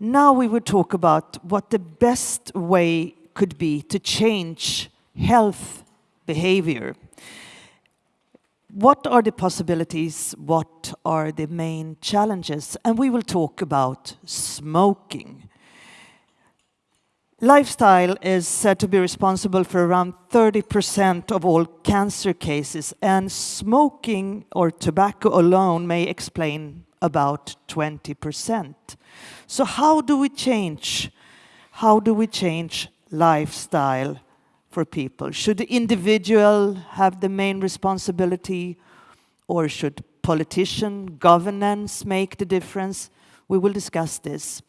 Now we will talk about what the best way could be to change health behavior. What are the possibilities? What are the main challenges? And we will talk about smoking. Lifestyle is said to be responsible for around 30% of all cancer cases, and smoking or tobacco alone may explain about 20%. So how do we change? How do we change lifestyle for people? Should the individual have the main responsibility or should politician, governance make the difference? We will discuss this.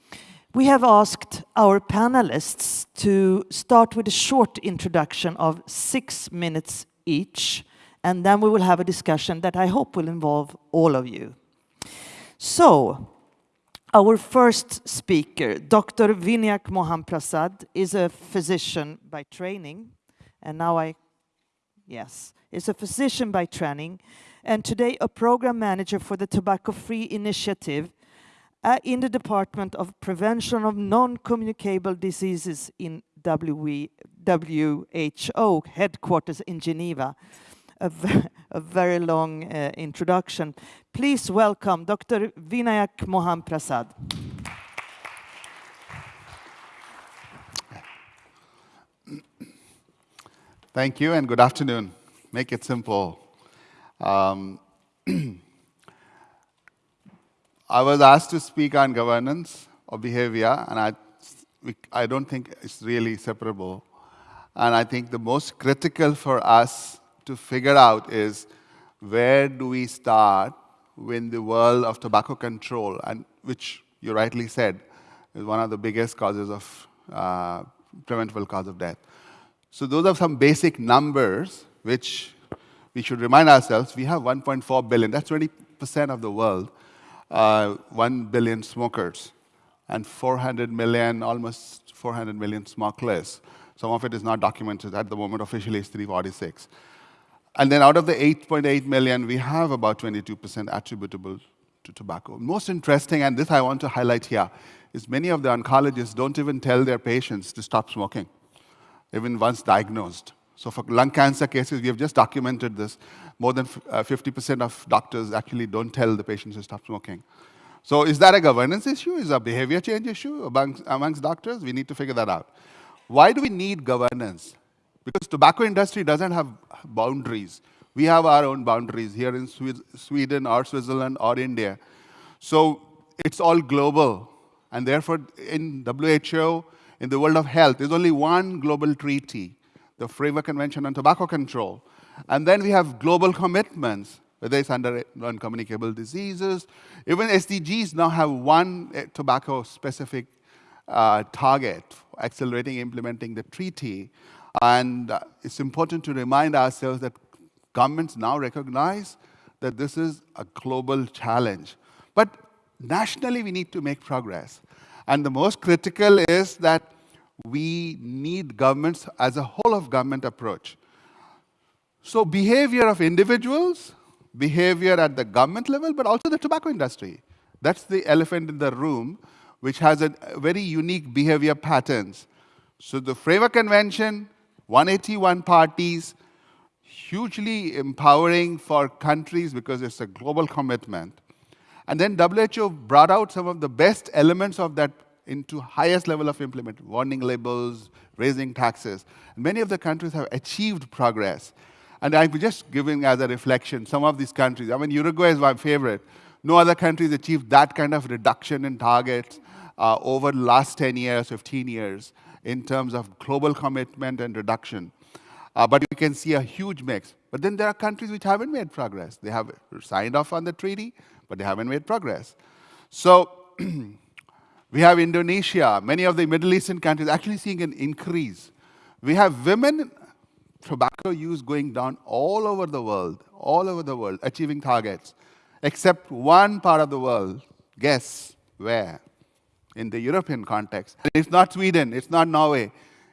We have asked our panelists to start with a short introduction of six minutes each, and then we will have a discussion that I hope will involve all of you. So, our first speaker, Dr. Vinayak Mohan Prasad, is a physician by training, and now I, yes, is a physician by training, and today a program manager for the Tobacco Free Initiative uh, in the Department of Prevention of Non-Communicable Diseases in WHO headquarters in Geneva. A, a very long uh, introduction. Please welcome Dr. Vinayak Mohan Prasad. Thank you and good afternoon. Make it simple. Um, I was asked to speak on governance of behavior, and I, I don't think it's really separable. And I think the most critical for us to figure out is where do we start when the world of tobacco control, and which you rightly said is one of the biggest causes of uh, preventable cause of death. So those are some basic numbers which we should remind ourselves. We have 1.4 billion, that's 20% of the world uh, 1 billion smokers and 400 million, almost 400 million smokeless. Some of it is not documented at the moment, officially it's 346. And then out of the 8.8 million, we have about 22% attributable to tobacco. Most interesting, and this I want to highlight here, is many of the oncologists don't even tell their patients to stop smoking, even once diagnosed. So for lung cancer cases, we have just documented this. More than 50% uh, of doctors actually don't tell the patients to stop smoking. So is that a governance issue? Is a behavior change issue amongst, amongst doctors? We need to figure that out. Why do we need governance? Because tobacco industry doesn't have boundaries. We have our own boundaries here in Sweden or Switzerland or India. So it's all global. And therefore, in WHO, in the world of health, there's only one global treaty the Framework Convention on Tobacco Control. And then we have global commitments, whether it's under non-communicable diseases. Even SDGs now have one eh, tobacco-specific uh, target, accelerating implementing the treaty. And uh, it's important to remind ourselves that governments now recognize that this is a global challenge. But nationally, we need to make progress. And the most critical is that we need governments as a whole of government approach. So behavior of individuals, behavior at the government level, but also the tobacco industry. That's the elephant in the room, which has a very unique behavior patterns. So the Framework Convention, 181 parties, hugely empowering for countries because it's a global commitment. And then WHO brought out some of the best elements of that into highest level of implement, warning labels, raising taxes. Many of the countries have achieved progress. And I'm just giving as a reflection, some of these countries, I mean, Uruguay is my favorite. No other countries achieved that kind of reduction in targets uh, over the last 10 years, 15 years, in terms of global commitment and reduction. Uh, but you can see a huge mix. But then there are countries which haven't made progress. They have signed off on the treaty, but they haven't made progress. So We have Indonesia, many of the Middle Eastern countries actually seeing an increase. We have women tobacco use going down all over the world, all over the world, achieving targets, except one part of the world. Guess where? In the European context. It's not Sweden, it's not Norway,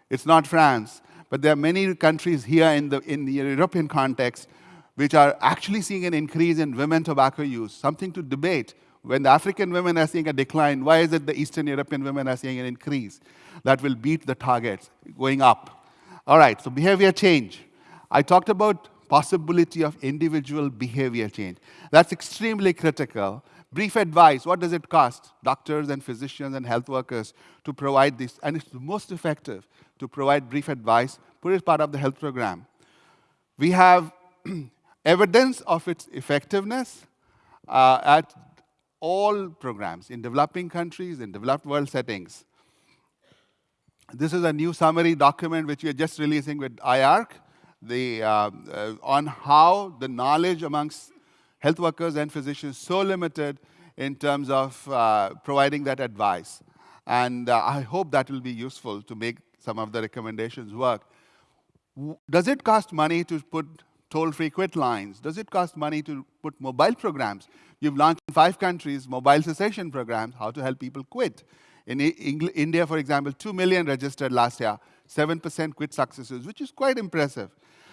it's not France, but there are many countries here in the, in the European context which are actually seeing an increase in women tobacco use, something to debate. When the African women are seeing a decline, why is it the Eastern European women are seeing an increase? That will beat the targets going up. All right, so behavior change. I talked about possibility of individual behavior change. That's extremely critical. Brief advice, what does it cost? Doctors and physicians and health workers to provide this, and it's the most effective to provide brief advice, put it part of the health program. We have evidence of its effectiveness uh, at all programs in developing countries, in developed world settings. This is a new summary document which we are just releasing with IARC the, uh, uh, on how the knowledge amongst health workers and physicians so limited in terms of uh, providing that advice. And uh, I hope that will be useful to make some of the recommendations work. Does it cost money to put toll-free quit lines? Does it cost money to put mobile programs? You've launched in five countries mobile cessation programs, how to help people quit. In India, for example, 2 million registered last year, 7% quit successes, which is quite impressive.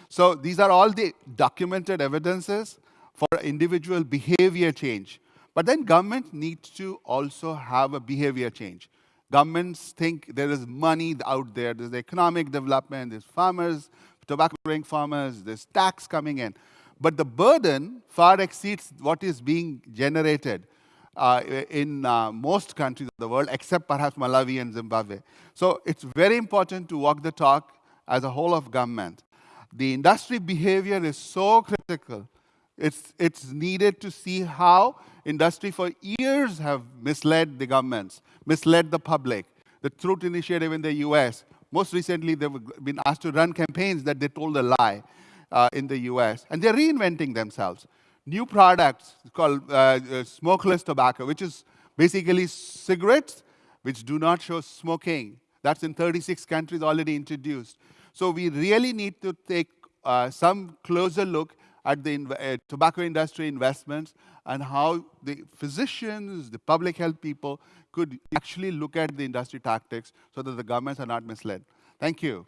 So these are all the documented evidences for individual behavior change. But then government needs to also have a behavior change. Governments think there is money out there, there's economic development, there's farmers, tobacco growing farmers, there's tax coming in. But the burden far exceeds what is being generated uh, in uh, most countries of the world, except perhaps Malawi and Zimbabwe. So it's very important to walk the talk as a whole of government. The industry behavior is so critical. It's, it's needed to see how industry for years have misled the governments, misled the public. The Truth Initiative in the US, most recently they've been asked to run campaigns that they told a lie uh, in the US. And they're reinventing themselves. New products called uh, uh, smokeless tobacco, which is basically cigarettes which do not show smoking. That's in 36 countries already introduced. So we really need to take uh, some closer look at the uh, tobacco industry investments and how the physicians, the public health people could actually look at the industry tactics so that the governments are not misled. Thank you.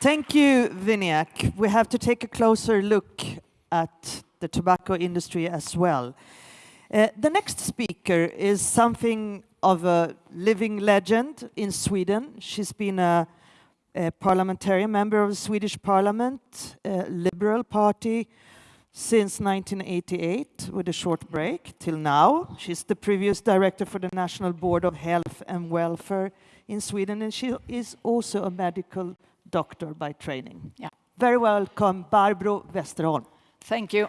Thank you, Vinayak. We have to take a closer look at the tobacco industry as well. Uh, the next speaker is something of a living legend in Sweden. She's been a, a parliamentarian member of the Swedish parliament, Liberal Party, since 1988 with a short break till now. She's the previous director for the National Board of Health and Welfare in Sweden and she is also a medical doctor by training. Yeah. Very welcome, Barbro Westerholm. Thank you.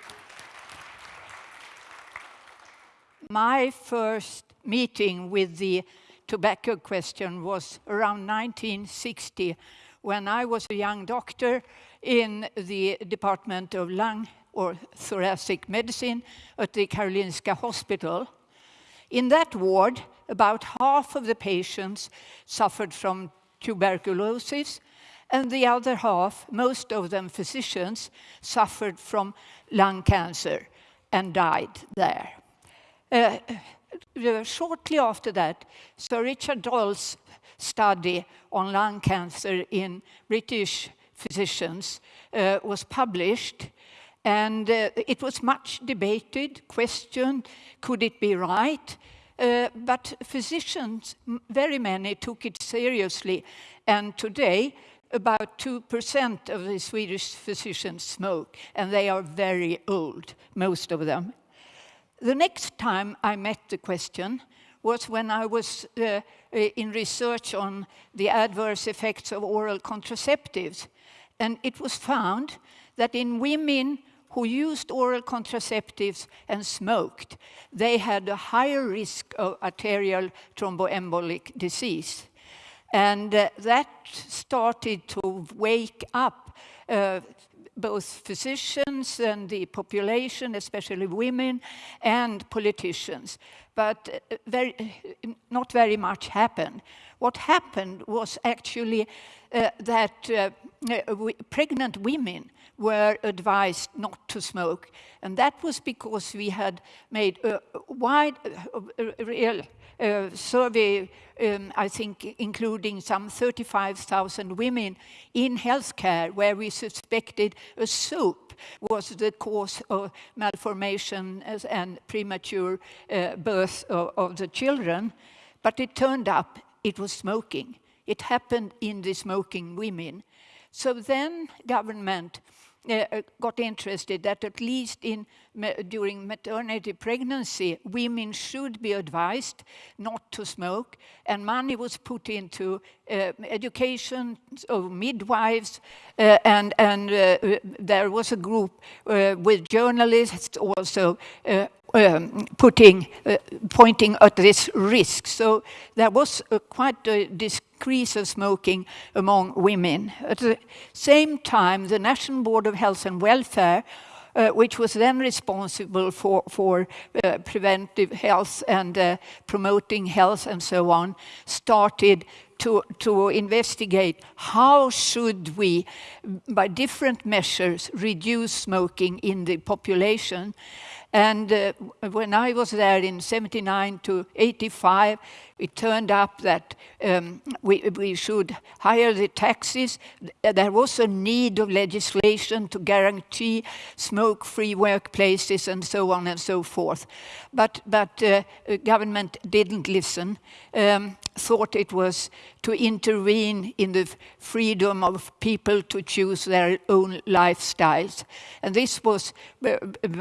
My first meeting with the tobacco question was around 1960 when I was a young doctor in the Department of Lung or Thoracic Medicine at the Karolinska Hospital. In that ward, about half of the patients suffered from tuberculosis and the other half, most of them physicians, suffered from lung cancer and died there. Uh, shortly after that, Sir Richard Doll's study on lung cancer in British physicians uh, was published and uh, it was much debated, questioned, could it be right? Uh, but physicians, very many, took it seriously. And today, about 2% of the Swedish physicians smoke, and they are very old, most of them. The next time I met the question was when I was uh, uh, in research on the adverse effects of oral contraceptives. And it was found that in women who used oral contraceptives and smoked, they had a higher risk of arterial thromboembolic disease. And uh, that started to wake up uh, both physicians and the population, especially women, and politicians. But uh, very, not very much happened. What happened was actually that uh, uh pregnant women were advised not to smoke. And that was because we had made a wide, real uh, survey, um, I think including some 35,000 women in healthcare where we suspected a soup was the cause of malformation and premature uh, birth of, of the children. But it turned up it was smoking. It happened in the smoking women. So then government uh, uh, got interested that at least in during maternity pregnancy, women should be advised not to smoke, and money was put into uh, education of midwives, uh, and and uh, there was a group uh, with journalists also um, putting, uh, pointing at this risk. So there was quite a decrease of smoking among women. At the same time, the National Board of Health and Welfare uh, which was then responsible for, for uh, preventive health and uh, promoting health and so on, started to, to investigate how should we, by different measures, reduce smoking in the population. And uh, when I was there in 79 to 85, it turned up that um, we, we should higher the taxes. There was a need of legislation to guarantee smoke-free workplaces and so on and so forth. But, but uh, government didn't listen, um, thought it was to intervene in the freedom of people to choose their own lifestyles. And this was uh,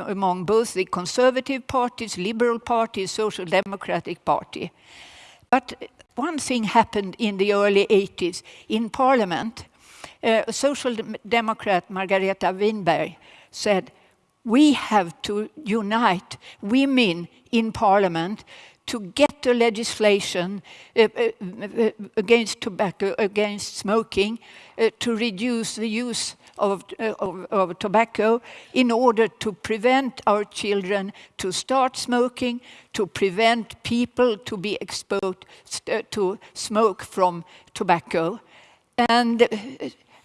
among both the conservative parties, liberal parties, social democratic party. But one thing happened in the early 80s in Parliament. Uh, Social Democrat Margareta Winberg said, we have to unite women in Parliament to get the legislation uh, uh, uh, against tobacco, against smoking, uh, to reduce the use of, uh, of, of, tobacco in order to prevent our children to start smoking, to prevent people to be exposed uh, to smoke from tobacco. And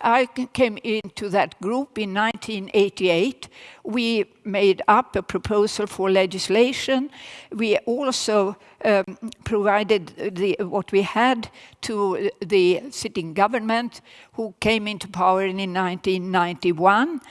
I came into that group in 1988. We made up a proposal for legislation. We also um, provided the, what we had to the sitting government who came into power in 1991.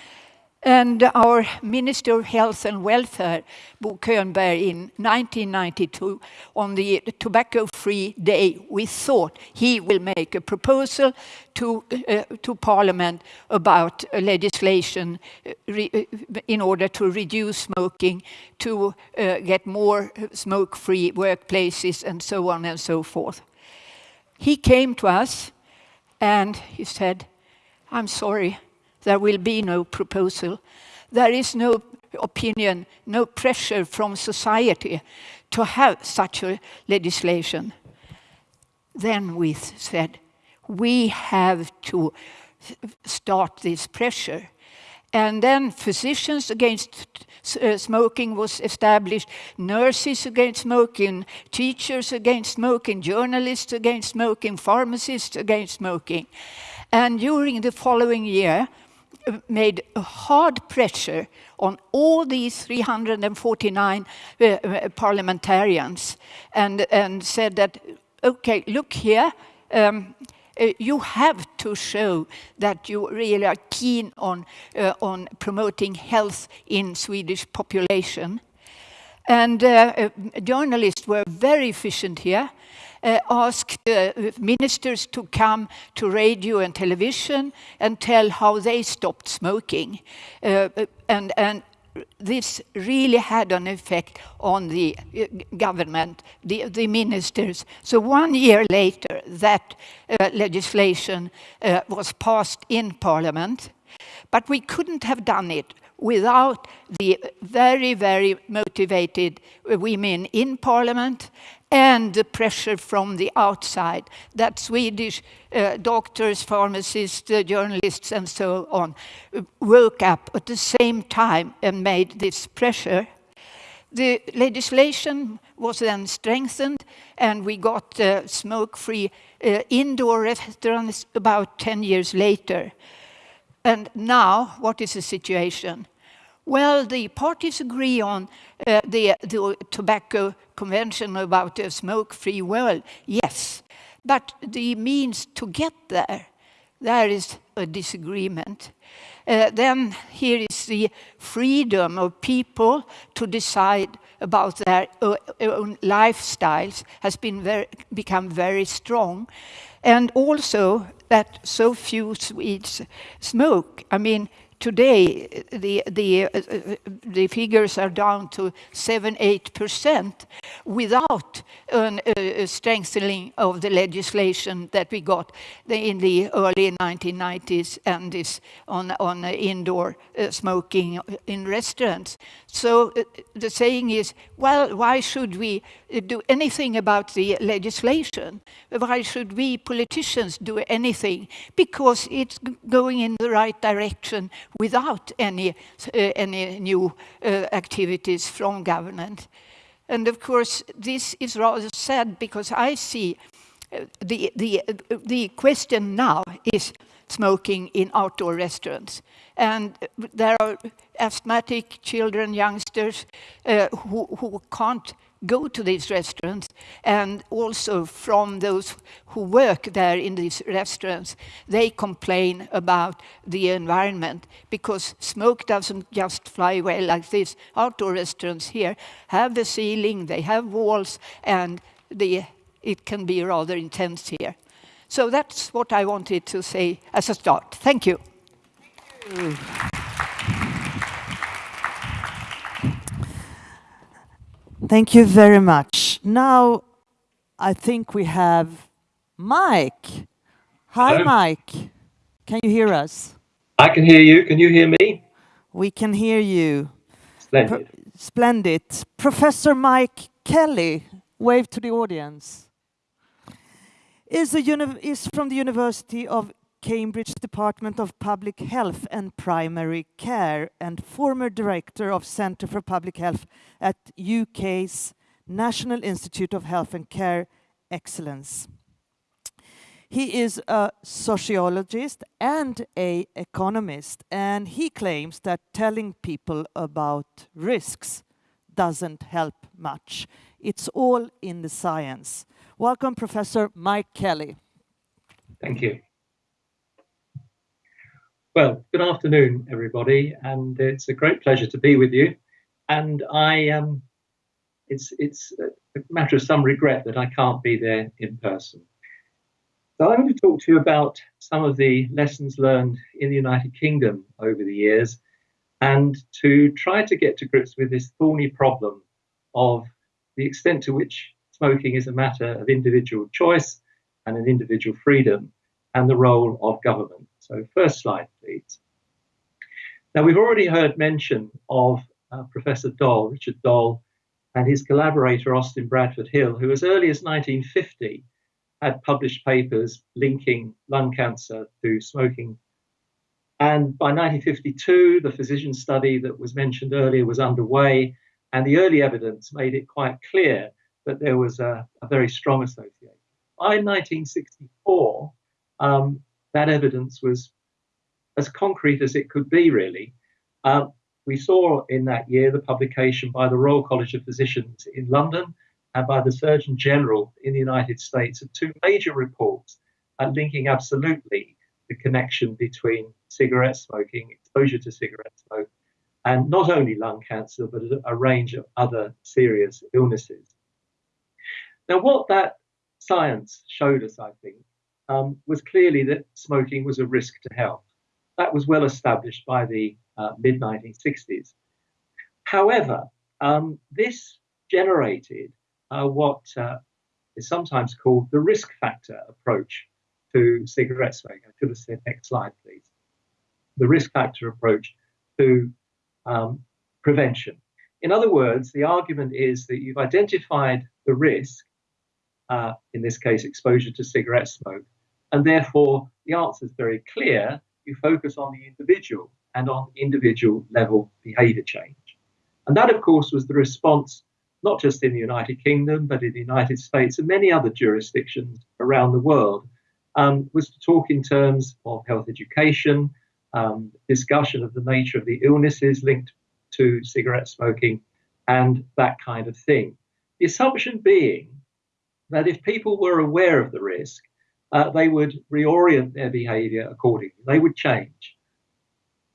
And our Minister of Health and Welfare, Bo Könberg, in 1992, on the tobacco-free day, we thought he will make a proposal to, uh, to Parliament about legislation uh, uh, in order to reduce smoking, to uh, get more smoke-free workplaces, and so on and so forth. He came to us and he said, I'm sorry, there will be no proposal. There is no opinion, no pressure from society to have such a legislation. Then we said, we have to start this pressure. And then physicians against uh, smoking was established, nurses against smoking, teachers against smoking, journalists against smoking, pharmacists against smoking. And during the following year, made hard pressure on all these 349 uh, uh, parliamentarians and, and said that, okay, look here, um, uh, you have to show that you really are keen on, uh, on promoting health in Swedish population. And uh, uh, journalists were very efficient here uh, asked uh, ministers to come to radio and television and tell how they stopped smoking. Uh, and, and this really had an effect on the uh, government, the, the ministers. So one year later, that uh, legislation uh, was passed in parliament, but we couldn't have done it without the very, very motivated women in parliament and the pressure from the outside that Swedish uh, doctors, pharmacists, uh, journalists and so on woke up at the same time and made this pressure. The legislation was then strengthened and we got uh, smoke-free uh, indoor restaurants about 10 years later. And now, what is the situation? Well, the parties agree on uh, the, the tobacco convention about a smoke-free world, yes. But the means to get there, there is a disagreement. Uh, then here is the freedom of people to decide about their own lifestyles has been very, become very strong. And also that so few Swedes smoke. I mean, today the, the, uh, the figures are down to 7 8% without an, a strengthening of the legislation that we got in the early 1990s and this on, on indoor uh, smoking in restaurants. So uh, the saying is, well, why should we uh, do anything about the legislation? Why should we politicians do anything? Because it's going in the right direction without any, uh, any new uh, activities from government. And of course, this is rather sad because I see uh, the, the, the question now is smoking in outdoor restaurants. And there are asthmatic children, youngsters, uh, who, who can't go to these restaurants and also from those who work there in these restaurants, they complain about the environment because smoke doesn't just fly away like these outdoor restaurants here have the ceiling, they have walls, and the, it can be rather intense here. So that's what I wanted to say as a start. Thank you. Thank you. Thank you very much. Now, I think we have Mike. Hi, Hello. Mike. Can you hear us? I can hear you. Can you hear me? We can hear you. Splendid. Pro splendid. Professor Mike Kelly, wave to the audience, is, is from the University of Cambridge Department of Public Health and Primary Care and former director of Centre for Public Health at UK's National Institute of Health and Care Excellence. He is a sociologist and a economist and he claims that telling people about risks doesn't help much. It's all in the science. Welcome, Professor Mike Kelly. Thank you. Well, good afternoon, everybody, and it's a great pleasure to be with you. And I, um, it's it's a matter of some regret that I can't be there in person. So I'm going to talk to you about some of the lessons learned in the United Kingdom over the years, and to try to get to grips with this thorny problem of the extent to which smoking is a matter of individual choice and an individual freedom, and the role of government. So first slide, Now we've already heard mention of uh, Professor Doll, Richard Doll, and his collaborator Austin Bradford Hill, who as early as 1950 had published papers linking lung cancer to smoking. And by 1952, the physician study that was mentioned earlier was underway, and the early evidence made it quite clear that there was a, a very strong association. By 1964, um, that evidence was as concrete as it could be, really. Uh, we saw in that year the publication by the Royal College of Physicians in London and by the Surgeon General in the United States of two major reports uh, linking absolutely the connection between cigarette smoking, exposure to cigarette smoke, and not only lung cancer, but a range of other serious illnesses. Now, what that science showed us, I think, um, was clearly that smoking was a risk to health. That was well established by the uh, mid 1960s. However, um, this generated uh, what uh, is sometimes called the risk factor approach to cigarette smoking. I should have said next slide, please. The risk factor approach to um, prevention. In other words, the argument is that you've identified the risk, uh, in this case, exposure to cigarette smoke, and therefore, the answer is very clear. You focus on the individual and on individual level behavior change. And that, of course, was the response not just in the United Kingdom, but in the United States and many other jurisdictions around the world, um, was to talk in terms of health education, um, discussion of the nature of the illnesses linked to cigarette smoking, and that kind of thing. The assumption being that if people were aware of the risk, uh, they would reorient their behavior accordingly. They would change.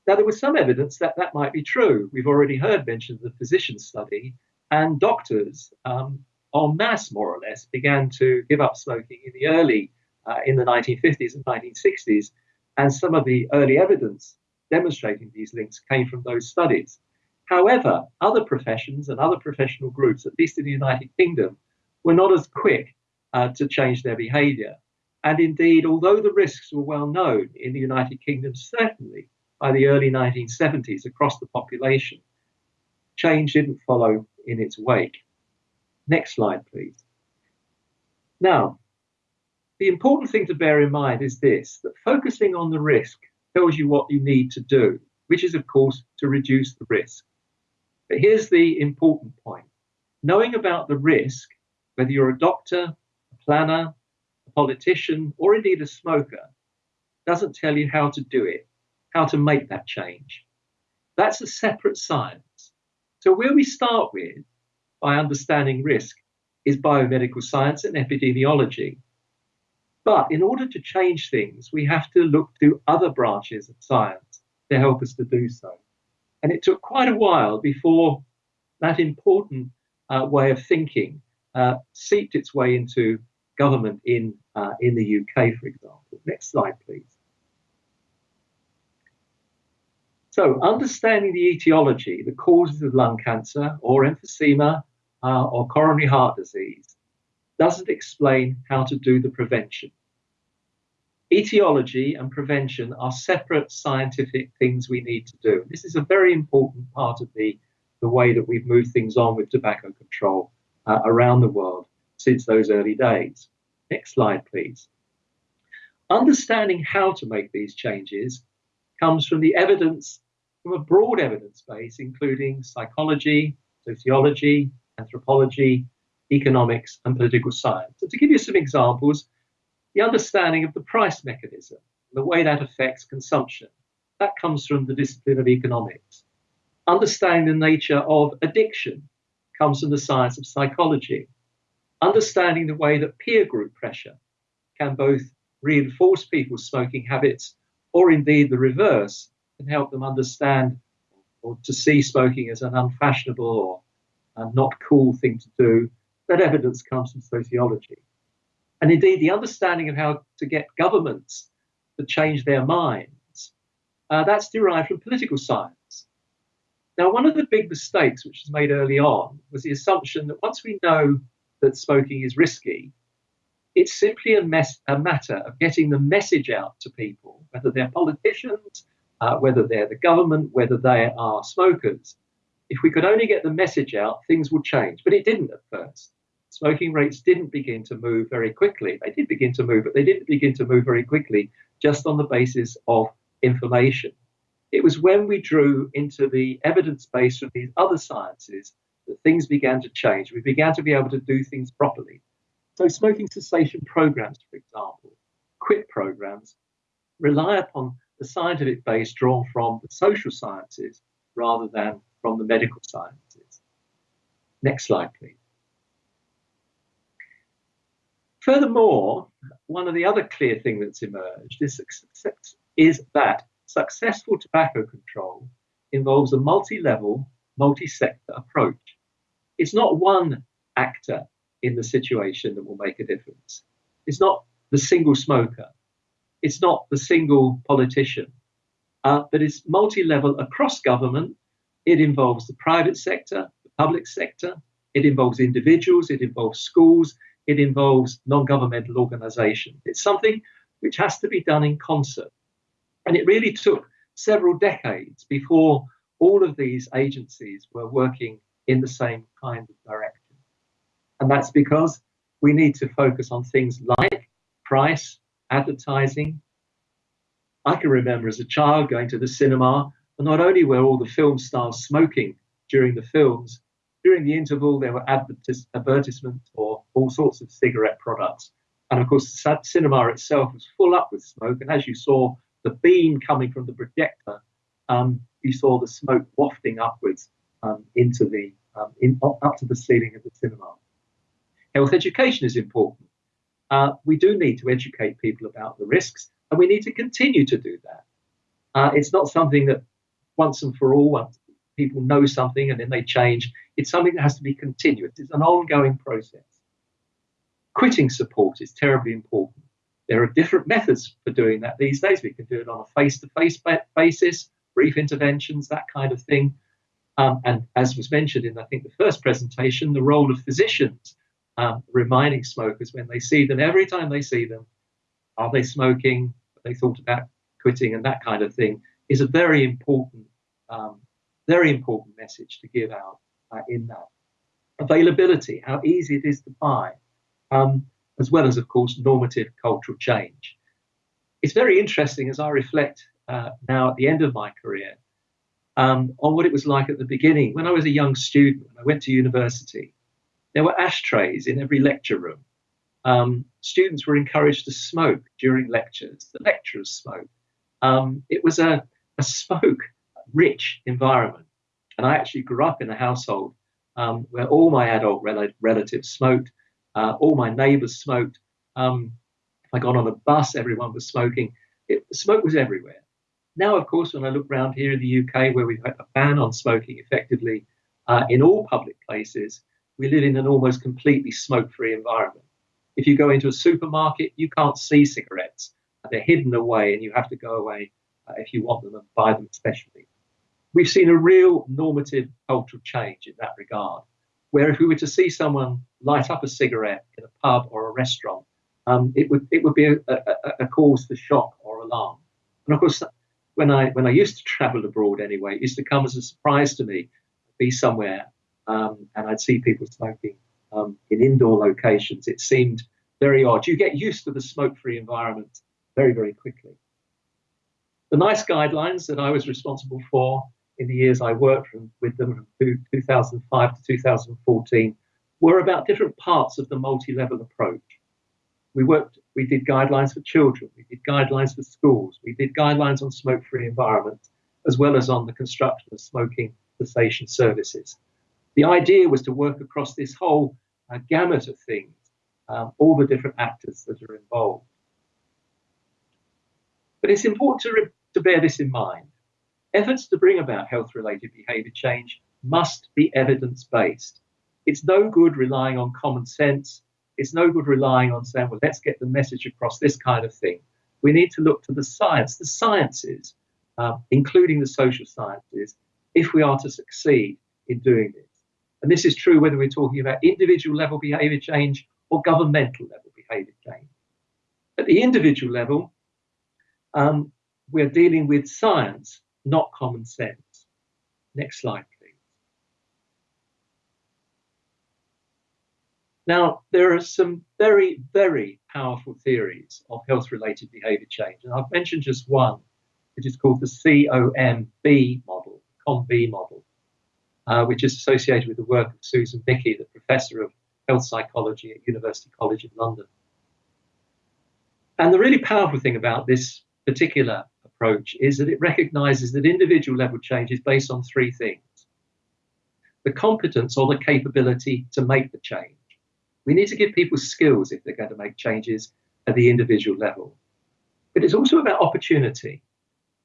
Now, there was some evidence that that might be true. We've already heard mention of the physician study, and doctors, um, en masse more or less, began to give up smoking in the early, uh, in the 1950s and 1960s. And some of the early evidence demonstrating these links came from those studies. However, other professions and other professional groups, at least in the United Kingdom, were not as quick uh, to change their behavior. And indeed, although the risks were well known in the United Kingdom, certainly by the early 1970s across the population, change didn't follow in its wake. Next slide, please. Now, the important thing to bear in mind is this that focusing on the risk tells you what you need to do, which is, of course, to reduce the risk. But here's the important point knowing about the risk, whether you're a doctor, a planner, politician, or indeed a smoker, doesn't tell you how to do it, how to make that change. That's a separate science. So, where we start with by understanding risk is biomedical science and epidemiology. But in order to change things, we have to look to other branches of science to help us to do so. And it took quite a while before that important uh, way of thinking uh, seeped its way into government in, uh, in the UK, for example. Next slide, please. So, understanding the etiology, the causes of lung cancer or emphysema uh, or coronary heart disease, doesn't explain how to do the prevention. Etiology and prevention are separate scientific things we need to do. This is a very important part of the, the way that we've moved things on with tobacco control uh, around the world since those early days. Next slide, please. Understanding how to make these changes comes from the evidence, from a broad evidence base, including psychology, sociology, anthropology, economics, and political science. And to give you some examples, the understanding of the price mechanism, the way that affects consumption. That comes from the discipline of economics. Understanding the nature of addiction comes from the science of psychology. Understanding the way that peer group pressure can both reinforce people's smoking habits or indeed the reverse and help them understand or to see smoking as an unfashionable or not cool thing to do. That evidence comes from sociology. And indeed, the understanding of how to get governments to change their minds, uh, that's derived from political science. Now, one of the big mistakes which was made early on was the assumption that once we know that smoking is risky, it's simply a, mess, a matter of getting the message out to people, whether they're politicians, uh, whether they're the government, whether they are smokers. If we could only get the message out, things would change. But it didn't at first smoking rates didn't begin to move very quickly. They did begin to move, but they didn't begin to move very quickly just on the basis of information. It was when we drew into the evidence base from these other sciences that things began to change. We began to be able to do things properly. So, smoking cessation programs, for example, quit programs, rely upon the scientific base drawn from the social sciences rather than from the medical sciences. Next slide, please. Furthermore, one of the other clear things that's emerged is, is that successful tobacco control involves a multi-level, multi-sector approach. It's not one actor in the situation that will make a difference. It's not the single smoker. It's not the single politician. Uh, but it's multi-level across government. It involves the private sector, the public sector. It involves individuals. It involves schools it involves non-governmental organizations. It's something which has to be done in concert. And it really took several decades before all of these agencies were working in the same kind of direction. And that's because we need to focus on things like price, advertising. I can remember as a child going to the cinema, and not only were all the film stars smoking during the films, during the interval, there were advertis- advertisements for all sorts of cigarette products. And of course, the cinema itself was full up with smoke. And as you saw the beam coming from the projector, um, you saw the smoke wafting upwards um, into the um, in, up to the ceiling of the cinema. Health education is important. uh, we do need to educate people about the risks, and we need to continue to do that. Uh, it's not something that once and for all, people know something and then they change, it's something that has to be continuous. It's an ongoing process. Quitting support is terribly important. There are different methods for doing that these days. We can do it on a face to face basis, brief interventions, that kind of thing. Um, and as was mentioned in, I think, the first presentation, the role of physicians um, reminding smokers when they see them, every time they see them, are they smoking? Have they thought about quitting and that kind of thing is a very important, um, very important message to give out uh, in that. Availability, how easy it is to buy, um, as well as, of course, normative cultural change. It's very interesting as I reflect uh, now at the end of my career um, on what it was like at the beginning. When I was a young student, I went to university, there were ashtrays in every lecture room. Um, students were encouraged to smoke during lectures. The lecturers smoked. Um, it was a, a smoke rich environment. And I actually grew up in a household um, where all my adult rel- relatives smoked, uh, all my neighbors smoked. Um, if I got on a bus, everyone was smoking. It, smoke was everywhere. Now, of course, when I look around here in the UK, where we've had a ban on smoking effectively uh, in all public places, we live in an almost completely smoke free environment. If you go into a supermarket, you can't see cigarettes. They're hidden away, and you have to go away uh, if you want them and buy them specially. We've seen a real normative cultural change in that regard, where if we were to see someone light up a cigarette in a pub or a restaurant, um, it would it would be a, a, a, cause for shock or alarm. And of course, when I when I used to travel abroad anyway, used to come as a surprise to me, be somewhere um, and I'd see people smoking um, in indoor locations. It seemed very odd. You get used to the smoke-free environment very very quickly. The NICE guidelines that I was responsible for in the years I worked with them from 2005 to 2014 were about different parts of the multi-level approach. We worked, we did guidelines for children, we did guidelines for schools, we did guidelines on smoke-free environments, as well as on the construction of smoking cessation services. The idea was to work across this whole uh, gamut of things, um, all the different actors that are involved. But it's important to, to bear this in mind. Efforts to bring about health related behaviour change must be evidence based. It's no good relying on common sense. It's no good relying on saying, well, let's get the message across this kind of thing. We need to look to the science, the sciences, uh, including the social sciences, if we are to succeed in doing this. And this is true whether we're talking about individual level behaviour change or governmental level behaviour change. At the individual level, um, we're dealing with science, not common sense. Next slide, please. Now, there are some very, very powerful theories of health related behavior change. And I've mentioned just one, which is called the COM-B model, COM-B model, uh, which is associated with the work of Susan Michie, the professor of health psychology at University College of London. And the really powerful thing about this particular approach is that it recognizes that individual level change is based on three things the competence or the capability to make the change. We need to give people skills if they're going to make changes at the individual level. But it's also about opportunity.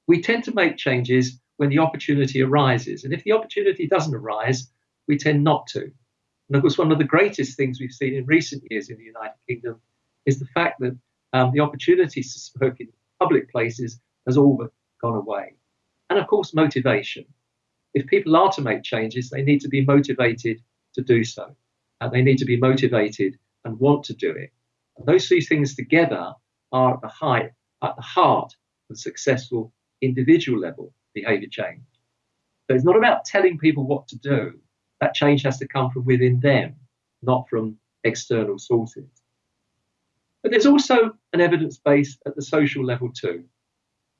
We tend to make changes when the opportunity arises. And if the opportunity doesn't arise, we tend not to. And of course, one of the greatest things we've seen in recent years in the United Kingdom is the fact that um, the opportunities to smoke in public places has all but gone away. And of course, motivation. If people are to make changes, they need to be motivated to do so. And they need to be motivated and want to do it. And those three things together are at the height, at the heart of successful individual level behavior change. So it's not about telling people what to do. That change has to come from within them, not from external sources. But there's also an evidence base at the social level too.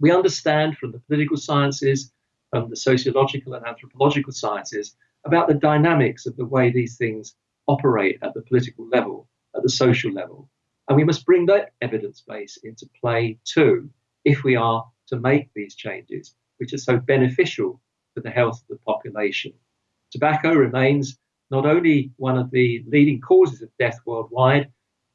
We understand from the political sciences, from the sociological and anthropological sciences, about the dynamics of the way these things operate at the political level, at the social level. And we must bring that evidence base into play too, if we are to make these changes, which are so beneficial for the health of the population. Tobacco remains not only one of the leading causes of death worldwide,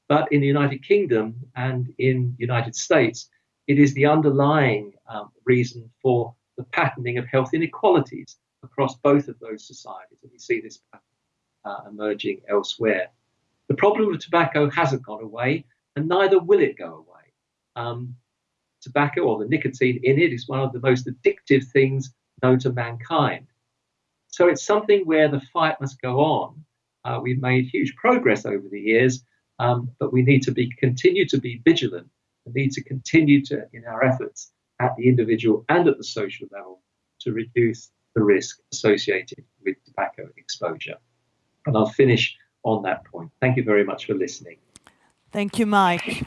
But in the United Kingdom and in the United States, it is the underlying um, reason for the patterning of health inequalities across both of those societies. And we see this uh, emerging elsewhere. The problem with tobacco hasn't gone away, and neither will it go away. Um, tobacco or the nicotine in it is one of the most addictive things known to mankind. So it's something where the fight must go on. Uh, we've made huge progress over the years, um, but we need to be continue to be vigilant and need to continue to in our efforts at the individual and at the social level to reduce the risk associated with tobacco exposure. And I'll finish on that point. Thank you very much for listening. Thank you, Mike.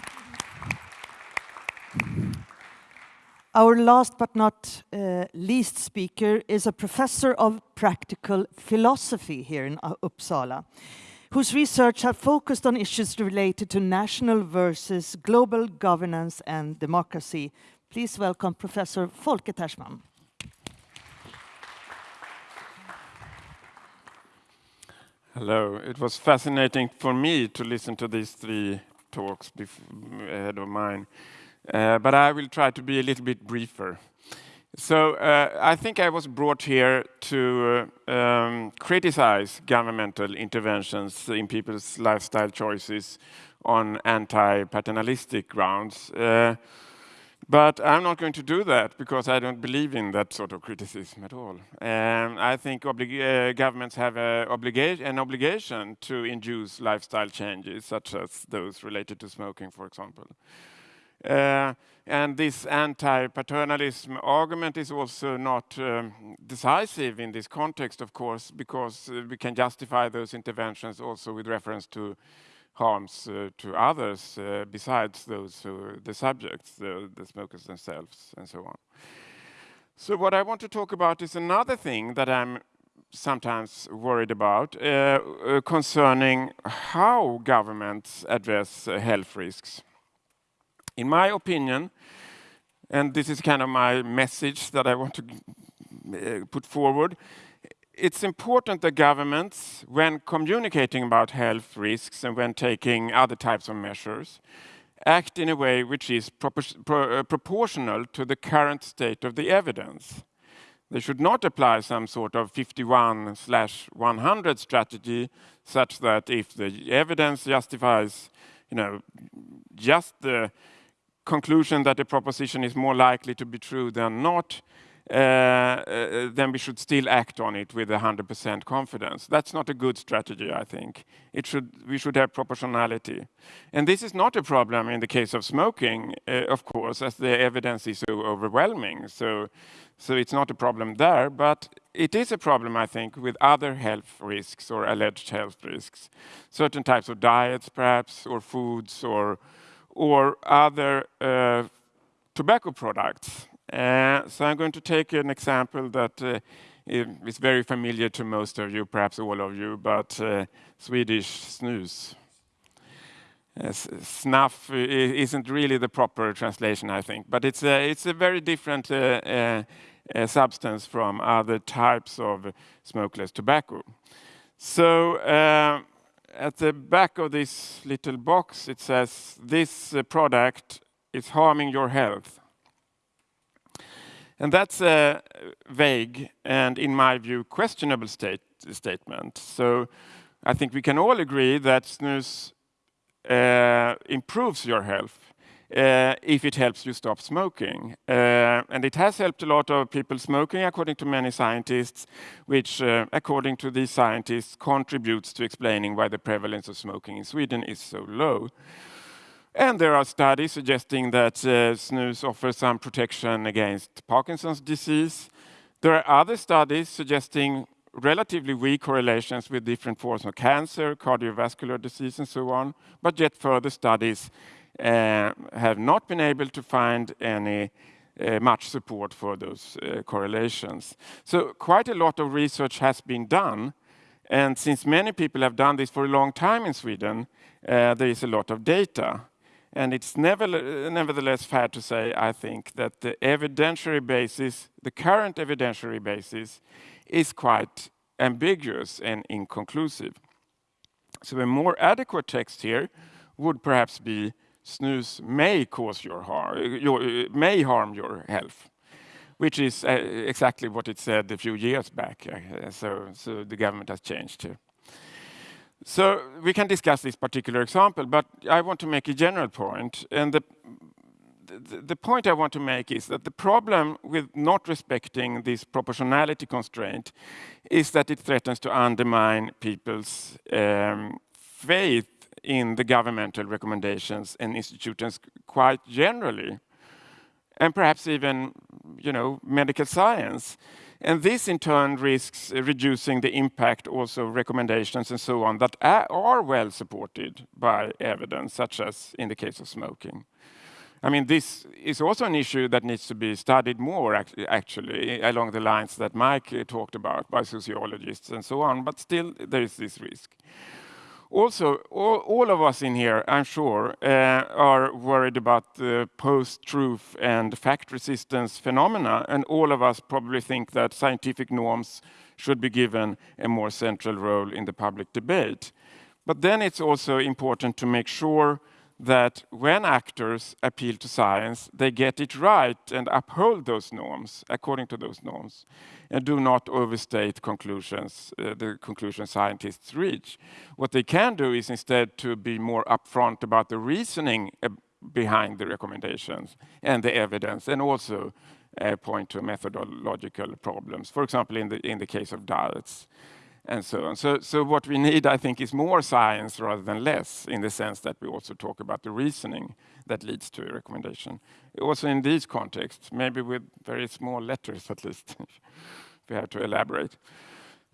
Our last but not uh, least speaker is a professor of practical philosophy here in Uppsala, whose research have focused on issues related to national versus global governance and democracy. Please welcome Professor Folke Tersman. Hello. It was fascinating for me to listen to these three talks ahead of mine. Uh, but I will try to be a little bit briefer. So uh, I think I was brought here to uh, um, criticize governmental interventions in people's lifestyle choices on anti-paternalistic grounds. But I'm not going to do that because I don't believe in that sort of criticism at all. Um, I think uh, governments have obliga an obligation to induce lifestyle changes, such as those related to smoking, for example. Uh, and this anti-paternalism argument is also not um, decisive in this context, of course, because uh, we can justify those interventions also with reference to harms uh, to others uh, besides those who, the subjects, the, the, smokers themselves, and so on. So what I want to talk about is another thing that I'm sometimes worried about uh, uh, concerning how governments address health risks. In my opinion, and this is kind of my message that I want to uh, put forward, it's important that governments, when communicating about health risks and when taking other types of measures, act in a way which is uh, proportional to the current state of the evidence. They should not apply some sort of 51 slash 100 strategy such that if the evidence justifies, you know, just the conclusion that the proposition is more likely to be true than not, then we should still act on it with 100% confidence. That's not a good strategy, I think. It should, we should have proportionality. And this is not a problem in the case of smoking, uh, of course, as the evidence is so overwhelming. So, so it's not a problem there, but it is a problem, I think, with other health risks or alleged health risks. Certain types of diets, perhaps, or foods, or or other uh, tobacco products. Uh, so I'm going to take an example that uh, is very familiar to most of you, perhaps all of you, but Swedish snus. snuff isn't really the proper translation, I think, but it's a, it's a very different uh, uh, uh, substance from other types of smokeless tobacco. So at the back of this little box, it says, this uh, product is harming your health. And that's a vague and, in my view, questionable state, statement. So I think we can all agree that snus uh, improves your health uh, if it helps you stop smoking. Uh, and it has helped a lot of people smoking, according to many scientists, which, uh, according to these scientists, contributes to explaining why the prevalence of smoking in Sweden is so low. And there are studies suggesting that uh, snus offers some protection against Parkinson's disease. There are other studies suggesting relatively weak correlations with different forms of cancer, cardiovascular disease, and so on, but yet further studies uh, have not been able to find any uh, much support for those uh, correlations. So quite a lot of research has been done, and since many people have done this for a long time in Sweden, there is a lot of data. And it's nevertheless fair to say, I think, that the evidentiary basis, the current evidentiary basis, is quite ambiguous and inconclusive. So a more adequate text here would perhaps be snus may cause your harm, your, may harm your health, which is uh, exactly what it said a few years back. Uh, so, so the government has changed here. So we can discuss this particular example, but I want to make a general point. and the the, the point I want to make is that the problem with not respecting this proportionality constraint is that it threatens to undermine people's um, faith in the governmental recommendations and institutions quite generally, and perhaps even, you know, medical science. And this in turn risks reducing the impact also of recommendations and so on that are well supported by evidence, such as in the case of smoking. I mean, this is also an issue that needs to be studied more, actually, along the lines that Mike uh, talked about by sociologists and so on, but still there is this risk. Also, all, all of us in here, I'm sure, uh, are worried about the post-truth and fact resistance phenomena, and all of us probably think that scientific norms should be given a more central role in the public debate. But then it's also important to make sure that when actors appeal to science, they get it right and uphold those norms according to those norms and do not overstate conclusions, uh, the conclusions scientists reach. What they can do is instead to be more upfront about the reasoning uh, behind the recommendations and the evidence and also uh, point to methodological problems. For example, in the, in the case of diets and so on. So, so what we need, I think, is more science rather than less, in the sense that we also talk about the reasoning that leads to a recommendation. Also in these contexts, maybe with very small letters at least, we have to elaborate.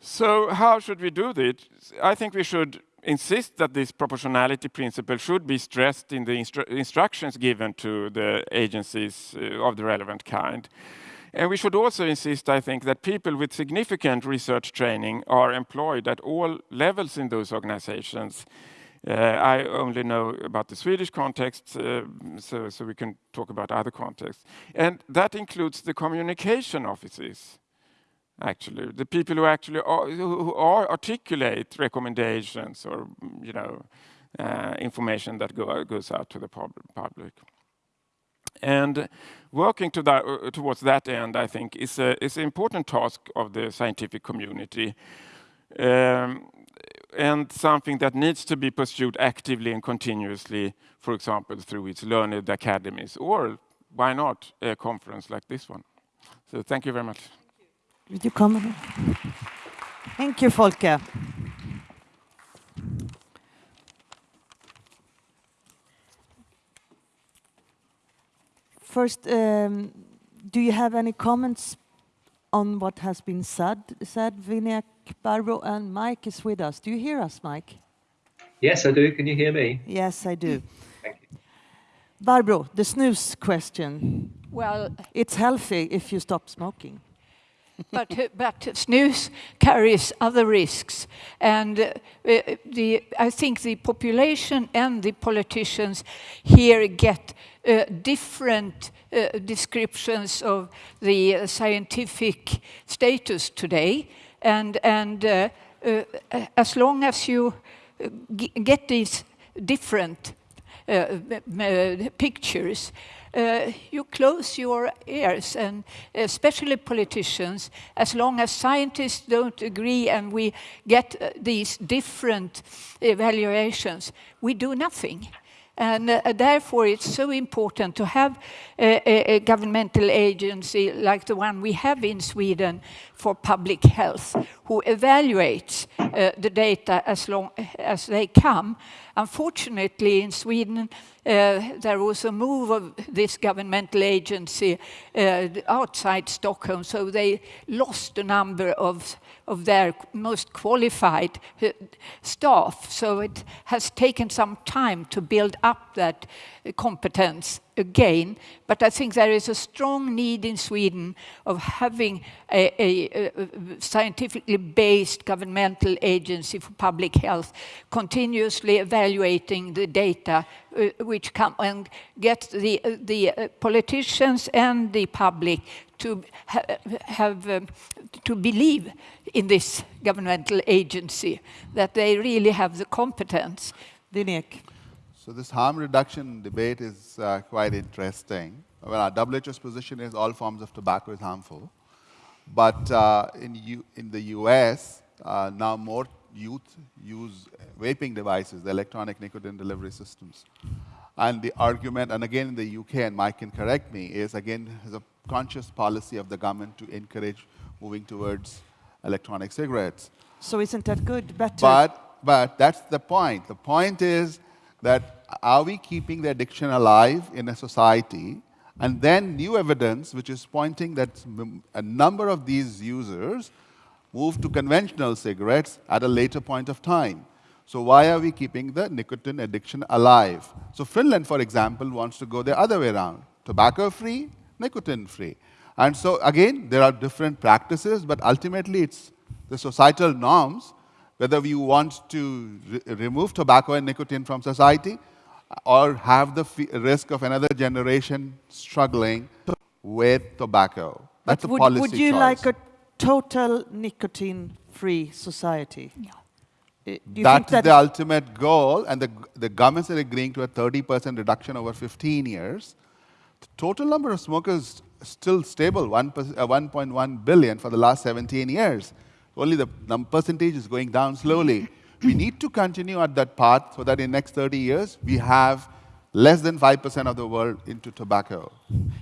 So how should we do this? I think we should insist that this proportionality principle should be stressed in the instru instructions given to the agencies uh, of the relevant kind. And we should also insist, I think, that people with significant research training are employed at all levels in those organizations. Uh, I only know about the Swedish context, uh, so, so we can talk about other contexts. And that includes the communication offices, actually, the people who actually are, who are articulate recommendations or, you know, uh, information that go, goes out to the pub public. And working to that, uh, towards that end, I think, is, a, is an important task of the scientific community. Um, and something that needs to be pursued actively and continuously, for example, through its learned academies, or why not a conference like this one. So thank you very much. Did you come? Thank you, Folke. First, um, do you have any comments on what has been said? Said Vinayak, Barbro, and Mike is with us. Do you hear us, Mike? Yes, I do. Can you hear me? Yes, I do. Thank you. Barbro, the snus question. Well, It's healthy if you stop smoking. but, but snus carries other risks. And uh, the, I think the population and the politicians here get uh, different uh, descriptions of the scientific status today. And, and uh, uh, as long as you get these different pictures, you close your ears, and especially politicians, as long as scientists don't agree and we get these different evaluations, we do nothing. And uh, therefore, it's so important to have a, a, governmental agency like the one we have in Sweden for public health, who evaluates uh, the data as long as they come. Unfortunately, in Sweden, uh, there was a move of this governmental agency uh, outside Stockholm, so they lost a number of of their most qualified uh, staff. So it has taken some time to build up that competence again. But I think there is a strong need in Sweden of having a, a, a scientifically based governmental agency for public health, continuously evaluating the data uh, which come and get the, uh, the uh, politicians and the public to ha have um, to believe in this governmental agency that they really have the competence. Vinayak. So this harm reduction debate is uh, quite interesting. Well, our WHO's position is all forms of tobacco is harmful. But uh, in, U in the US, uh, now more youth use vaping devices, the electronic nicotine delivery systems. And the argument, and again in the UK, and Mike can correct me, is again is a conscious policy of the government to encourage moving towards electronic cigarettes. So isn't that good? Better. But, but that's the point. The point is that are we keeping the addiction alive in a society? And then new evidence, which is pointing that a number of these users move to conventional cigarettes at a later point of time. So why are we keeping the nicotine addiction alive? So Finland, for example, wants to go the other way around. Tobacco-free, nicotine-free. And so again, there are different practices, but ultimately it's the societal norms, whether we want to re remove tobacco and nicotine from society or have the risk of another generation struggling with tobacco. That's but a would, policy Would you choice. like a total nicotine-free society? Yeah. That's that the ultimate goal, and the, the governments are agreeing to a 30% reduction over 15 years. The total number of smokers still stable, 1.1 uh, billion for the last 17 years. Only the percentage is going down slowly. we need to continue at that path so that in the next 30 years, we have less than 5% of the world into tobacco.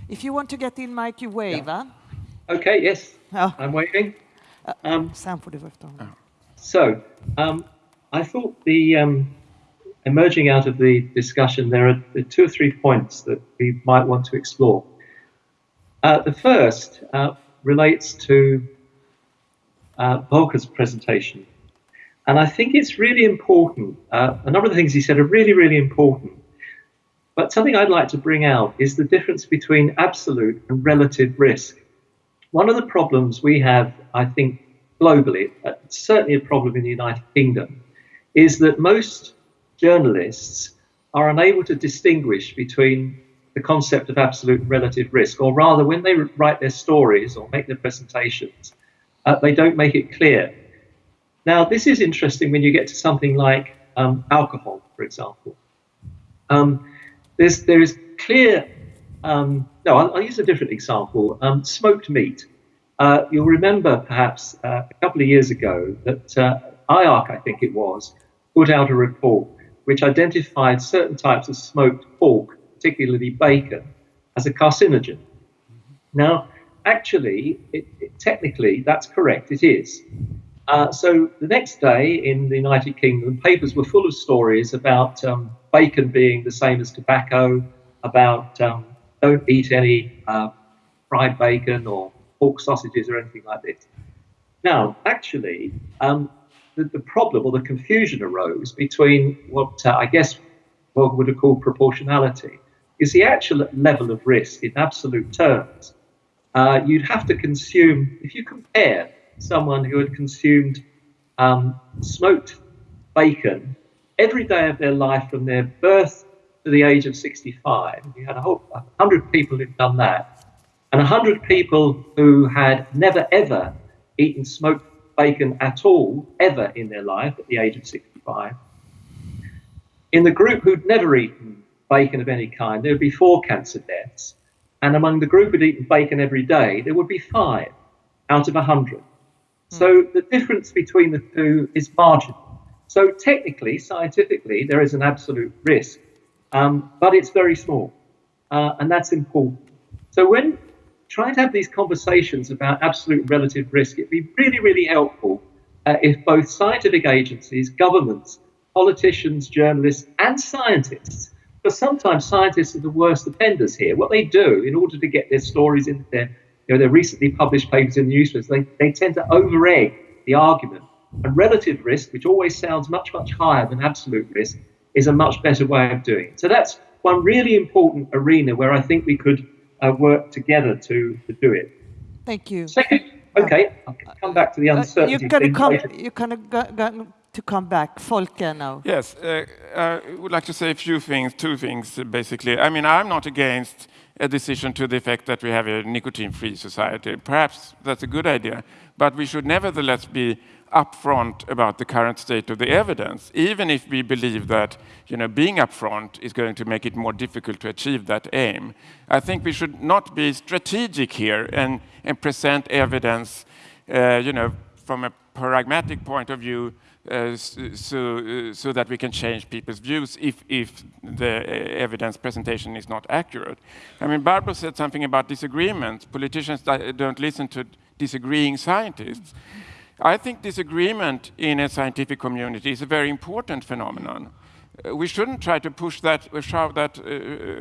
If you want to get in, Mike, you wave, yeah. huh? Okay, yes. Oh. I'm waving. Uh, um, so, um, I thought the um, emerging out of the discussion, there are two or three points that we might want to explore. Uh, the first uh, relates to uh, Folke's presentation. And I think it's really important. Uh, a number of the things he said are really, really important. But something I'd like to bring out is the difference between absolute and relative risk. One of the problems we have, I think, globally, uh, certainly a problem in the United Kingdom, is that most journalists are unable to distinguish between the concept of absolute and relative risk, or rather, when they write their stories or make their presentations, uh, they don't make it clear. Now, this is interesting when you get to something like um, alcohol, for example. Um, there's, there is clear, um, no, I'll, I'll, use a different example um, smoked meat. Uh, you'll remember perhaps uh, a couple of years ago that uh, IARC, I think it was, put out a report which identified certain types of smoked pork, particularly bacon, as a carcinogen. Now, actually, it, it, technically, that's correct, it is. Uh, so the next day in the United Kingdom, papers were full of stories about um, bacon being the same as tobacco, about um, don't eat any uh, fried bacon or pork sausages or anything like this. Now, actually, um, the, the, problem or the confusion arose between what uh, I guess one would have called proportionality is the actual level of risk in absolute terms. Uh, you'd have to consume, if you compare someone who had consumed um, smoked bacon every day of their life from their birth to the age of 65, you had a whole 100 people who'd done that, and 100 people who had never ever eaten smoked bacon at all, ever in their life at the age of 65. In the group who'd never eaten bacon of any kind, there would be four cancer deaths. And among the group who'd eaten bacon every day, there would be five out of a 100. Hmm. So the difference between the two is marginal. So technically, scientifically, there is an absolute risk, um, but it's very small. Uh, and that's important. So when trying to have these conversations about absolute relative risk, it'd be really, really helpful uh, if both scientific agencies, governments, politicians, journalists, and scientists, because sometimes scientists are the worst offenders here. What they do in order to get their stories into their, you know, their recently published papers in the newspapers, they, they tend to over-egg the argument. And relative risk, which always sounds much, much higher than absolute risk, is a much better way of doing it. So that's one really important arena where I think we could uh, work together to, to do it. Thank you. Second, okay, I'll come back to the uncertainty. Uh, you're going to come. You're going to come back, Folke now. Yes, uh, I would like to say a few things, two things basically. I mean, I'm not against a decision to the effect that we have a nicotine-free society. Perhaps that's a good idea, but we should nevertheless be upfront about the current state of the evidence, even if we believe that you know, being upfront is going to make it more difficult to achieve that aim. I think we should not be strategic here and, and present evidence uh, you know, from a pragmatic point of view uh, so, uh, so that we can change people's views if, if the uh, evidence presentation is not accurate. I mean, Barbro said something about disagreements. Politicians don't listen to disagreeing scientists. I think disagreement in a scientific community is a very important phenomenon. Uh, we shouldn't try to push that, shove that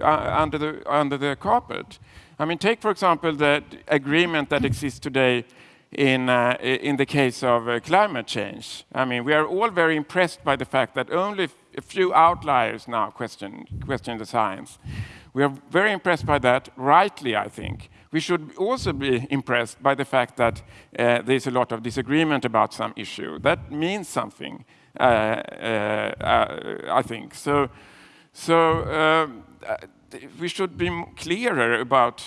under, the, under the carpet. I mean, take, for example, the agreement that exists today in, uh, in the case of uh, climate change. I mean, we are all very impressed by the fact that only a few outliers now question, question the science. We are very impressed by that, rightly, I think. We should also be impressed by the fact that uh, there's a lot of disagreement about some issue. That means something, uh, uh, uh I think. So, so um, we should be clearer about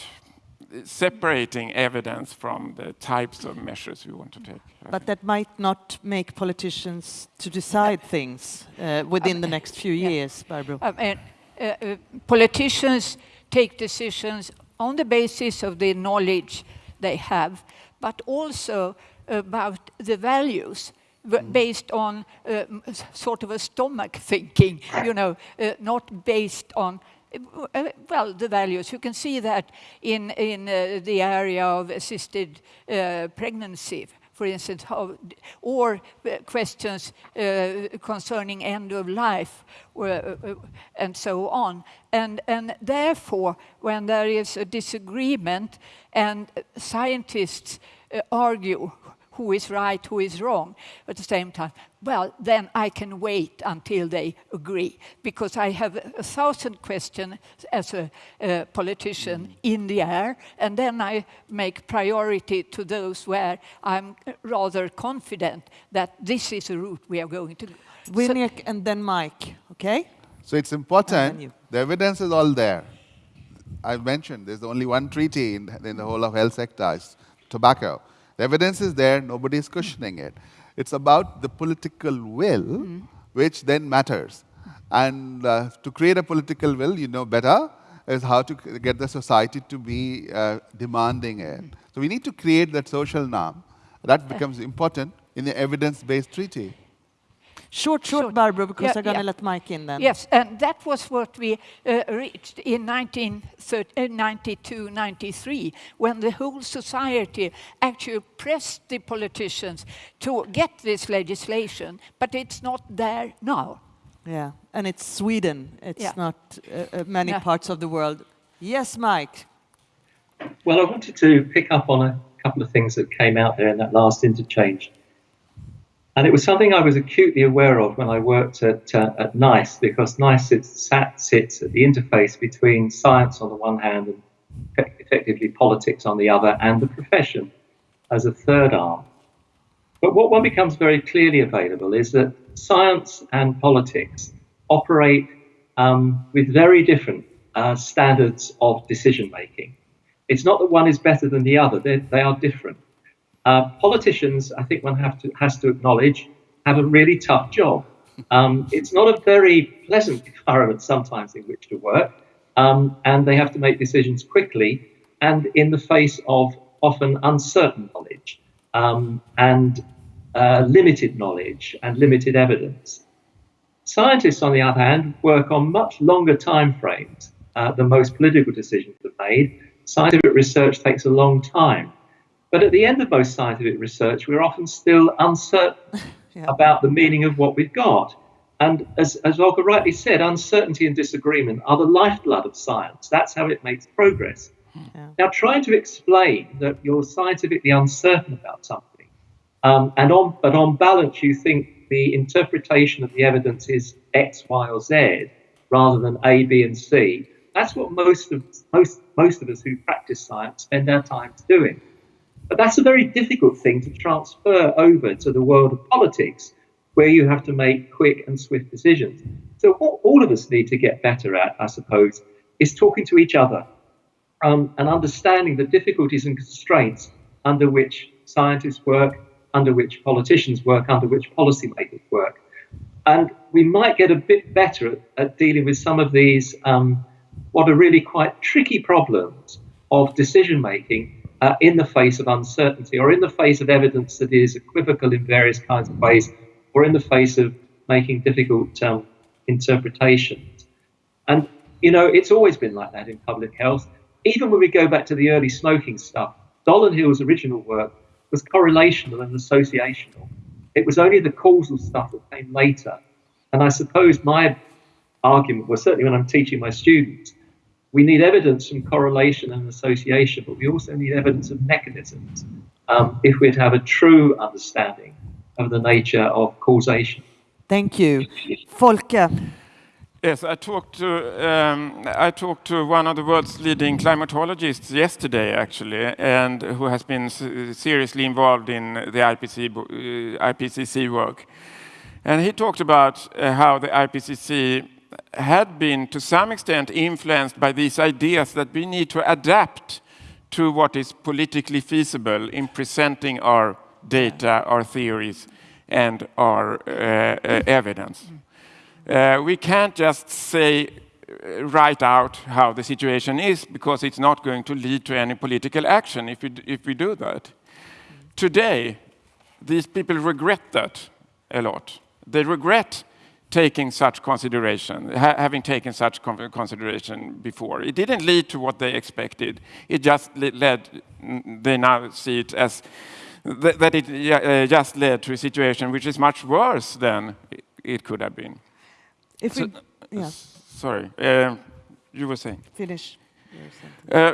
separating evidence from the types of measures we want to take. But that might not make politicians to decide things uh, within the next few years, Barbro. Uh, uh, politicians take decisions on the basis of the knowledge they have, but also about the values mm. based on uh, sort of a stomach thinking, you know, uh, not based on uh, well, the values. You can see that in, in uh, the area of assisted uh, pregnancy, for instance, how, or uh, questions uh, concerning end of life uh, and so on. And, and therefore, when there is a disagreement and scientists argue who is right, who is wrong at the same time, well, then I can wait until they agree because I have a thousand questions as a, a politician mm. in the air, and then I make priority to those where I'm rather confident that this is the route we are going to. Vinayak so, and then Mike, okay? So it's important, the evidence is all there. I've mentioned there's only one treaty in, in the whole of health sector, tobacco. The evidence is there, nobody is questioning it. It's about the political will, mm. which then matters. And uh, to create a political will, you know better, is how to get the society to be uh, demanding it. So we need to create that social norm. That becomes important in the evidence-based treaty. Short, short, short. Barbro, because yeah, I'm going to yeah. let Mike in then. Yes, and that was what we uh, reached in 1992, uh, 93, when the whole society actually pressed the politicians to get this legislation, but it's not there now. Yeah, and it's Sweden. It's yeah. not uh, uh many parts of the world. Yes, Mike. Well, I wanted to pick up on a couple of things that came out there in that last interchange. And it was something I was acutely aware of when I worked at, uh, at NICE, because NICE sat, sits at the interface between science on the one hand and effectively politics on the other, and the profession as a third arm. But what one becomes very clearly available is that science and politics operate um, with very different uh, standards of decision making. It's not that one is better than the other, they, they are different. Uh, politicians, I think one to, has to acknowledge, have a really tough job. Um, it's not a very pleasant environment sometimes in which to work, um, and they have to make decisions quickly and in the face of often uncertain knowledge um, and uh, limited knowledge and limited evidence. Scientists, on the other hand, work on much longer time frames uh, than most political decisions are made. Scientific research takes a long time. But at the end of most scientific research, we're often still uncertain yeah. about the meaning of what we've got. And as, as Folke rightly said, uncertainty and disagreement are the lifeblood of science. That's how it makes progress. Yeah. Now, trying to explain that you're scientifically uncertain about something, um, and on, but on balance, you think the interpretation of the evidence is X, Y, or Z rather than A, B, and C. That's what most of most most of us who practice science spend our time doing. But that's a very difficult thing to transfer over to the world of politics, where you have to make quick and swift decisions. So, what all of us need to get better at, I suppose, is talking to each other. um, and understanding the difficulties and constraints under which scientists work, under which politicians work, under which policymakers work. And we might get a bit better at, at dealing with some of these, um, what are really quite tricky problems of decision making uh, in the face of uncertainty or in the face of evidence that is equivocal in various kinds of ways or in the face of making difficult um, interpretations. And, you know, it's always been like that in public health. Even when we go back to the early smoking stuff, Hill's original work was correlational and associational. It was only the causal stuff that came later. And I suppose my argument was certainly when I'm teaching my students, we need evidence from correlation and association, but we also need evidence of mechanisms um, if we're to have a true understanding of the nature of causation. Thank you. Folke. Yes, I talked to um, I talked to one of the world's leading climatologists yesterday, actually, and who has been seriously involved in the IPC, uh, IPCC work. And he talked about uh, how the IPCC had been, to some extent, influenced by these ideas that we need to adapt to what is politically feasible in presenting our data, our theories, and our uh, uh, evidence. Uh, we can't just say uh, write out how the situation is because it's not going to lead to any political action if we, if we do that. Today, these people regret that a lot. They regret taking such consideration, ha having taken such consideration before. It didn't lead to what they expected. It just led, they now see it as th that it uh, just led to a situation which is much worse than it could have been. If so, we, yeah. Sorry, uh, you were saying. Finish. Uh,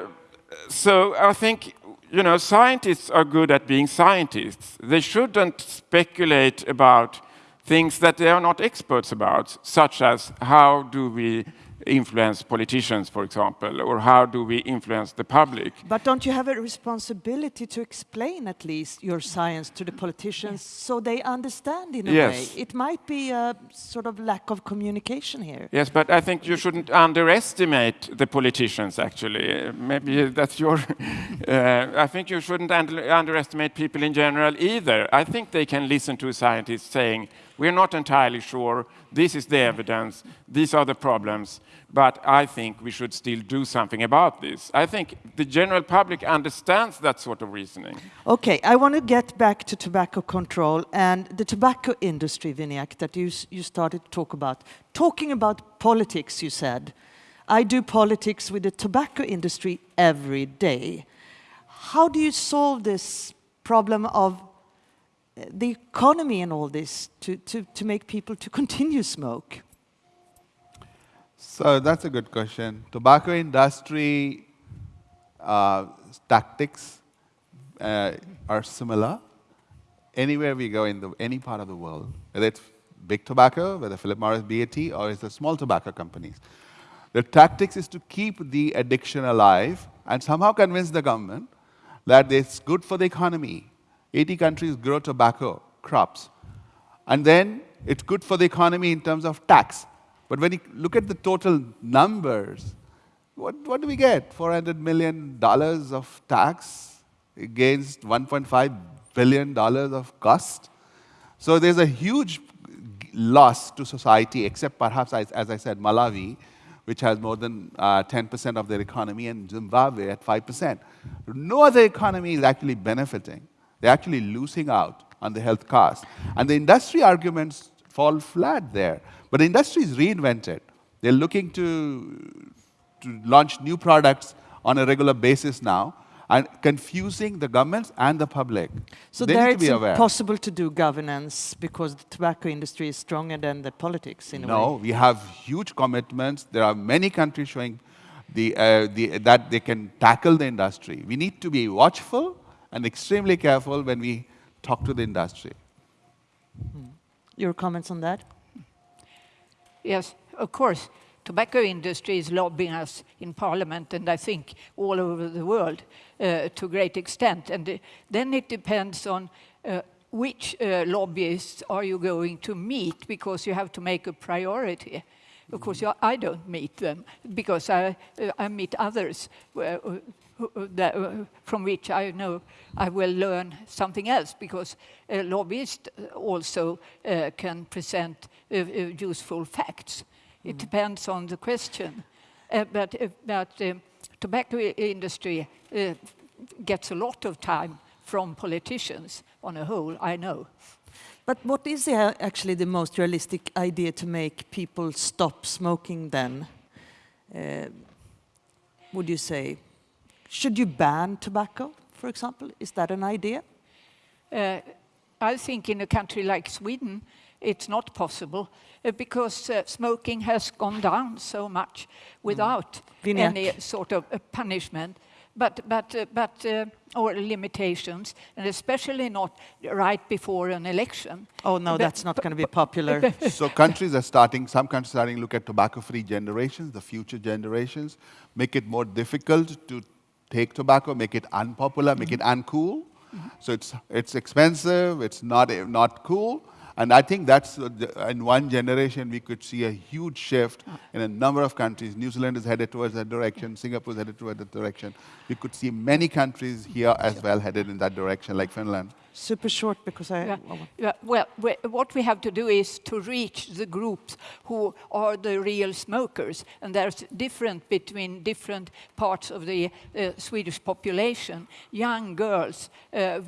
so I think you know scientists are good at being scientists. They shouldn't speculate about things that they are not experts about, such as how do we influence politicians, for example, or how do we influence the public? But don't you have a responsibility to explain at least your science to the politicians so they understand in a yes. way? It might be a sort of lack of communication here. Yes, but I think you shouldn't underestimate the politicians, actually. Maybe that's your... uh, I think you shouldn't under underestimate people in general either. I think they can listen to scientists saying, we're not entirely sure. This is the evidence. These are the problems. But I think we should still do something about this. I think the general public understands that sort of reasoning. Okay, I want to get back to tobacco control and the tobacco industry, Vinayak, that you, you started to talk about. Talking about politics, you said. I do politics with the tobacco industry every day. How do you solve this problem of the economy and all this to, to, to make people to continue smoke? So that's a good question. Tobacco industry uh, tactics uh, are similar anywhere we go in the, any part of the world, whether it's big tobacco, whether Philip Morris, BAT, or it's the small tobacco companies. The tactics is to keep the addiction alive and somehow convince the government that it's good for the economy, 80 countries grow tobacco crops. And then it's good for the economy in terms of tax. But when you look at the total numbers, what, what do we get? $400 million of tax against $1.5 billion of cost. So there's a huge loss to society, except perhaps, as, as I said, Malawi, which has more than 10% uh, of their economy, and Zimbabwe at 5%. No other economy is actually benefiting. They're actually losing out on the health cost. And the industry arguments fall flat there. But the industry is reinvented. They're looking to, to launch new products on a regular basis now and confusing the governments and the public. So they there it's impossible to do governance because the tobacco industry is stronger than the politics in no, a way? No, we have huge commitments. There are many countries showing the, uh, the, that they can tackle the industry. We need to be watchful and extremely careful when we talk to the industry. Hmm. Your comments on that? Yes, of course. Tobacco industry is lobbying us in parliament and I think all over the world uh, to a great extent. And uh, then it depends on uh, which uh, lobbyists are you going to meet because you have to make a priority. Of course, I don't meet them because I, uh, I meet others uh, who- who- that, uh, from which I know I will learn something else because uh, lobbyists also uh, can present uh, uh, useful facts. It depends on the question. Uh, but uh, but um, tobacco industry uh, gets a lot of time from politicians on a whole, I know. But what is the, actually the most realistic idea to make people stop smoking then? Uh, would you say? Should you ban tobacco, for example? Is that an idea? Uh, I think in a country like Sweden, it's not possible uh, because uh, smoking has gone down so much without Vinnie. any sort of uh, punishment, but but uh, but uh, or limitations, and especially not right before an election. Oh no, But- that's not going to be popular. so countries are starting, some countries are starting to look at tobacco-free generations, the future generations, make it more difficult to take tobacco, make it unpopular, make it uncool. So it's, it's expensive, it's not, not cool. And I think that's, in one generation, we could see a huge shift in a number of countries. New Zealand is headed towards that direction. Singapore is headed towards that direction. We could see many countries here as well headed in that direction, like Finland. Super short because I. Yeah, yeah, well, we, what we have to do is to reach the groups who are the real smokers, and there's different between different parts of the uh, Swedish population. Young girls, uh,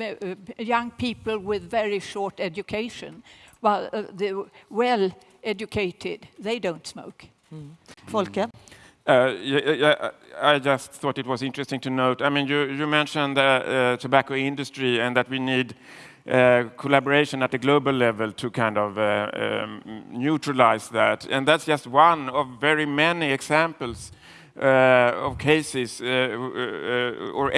uh, young people with very short education, while uh, the well-educated they don't smoke. Folke? Uh, yeah, I just thought it was interesting to note. I mean, you, you mentioned the uh, tobacco industry and that we need uh, collaboration at the global level to kind of uh, um, neutralize that. And that's just one of very many examples uh, of cases, or